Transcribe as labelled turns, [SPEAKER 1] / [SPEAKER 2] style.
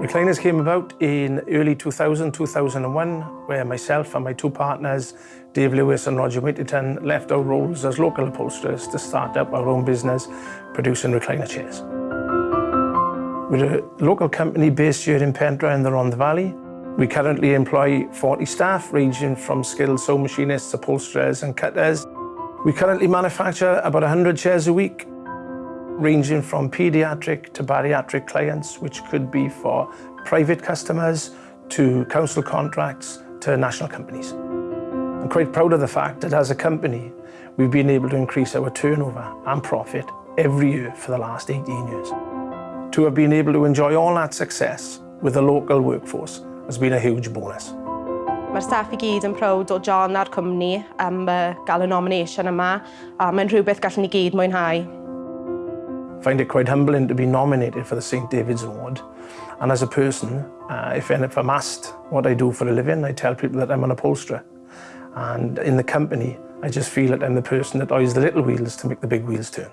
[SPEAKER 1] Recliners came about in early 2000, 2001, where myself and my two partners, Dave Lewis and Roger Whittington, left our roles as local upholsterers to start up our own business producing recliner chairs. We're a local company based here in Pentre in the Rhondda Valley. We currently employ 40 staff, ranging from skilled sewing machinists, upholsterers and cutters. We currently manufacture about 100 chairs a week ranging from paediatric to bariatric clients, which could be for private customers to council contracts to national companies. I'm quite proud of the fact that as a company, we've been able to increase our turnover and profit every year for the last 18 years. To have been able to enjoy all that success with a local workforce has been a huge bonus.
[SPEAKER 2] Mae'r staff i gyd yn proud o John a'r cwmni am uh, gael y nomination yma a mae'n rhywbeth gallwn ni gyd mwynhau.
[SPEAKER 1] Find it quite humbling to be nominated for the St David's Award. And as a person, uh, if, if I'm asked what I do for a living, I tell people that I'm an upholsterer. And in the company, I just feel that I'm the person that eyes the little wheels to make the big wheels turn.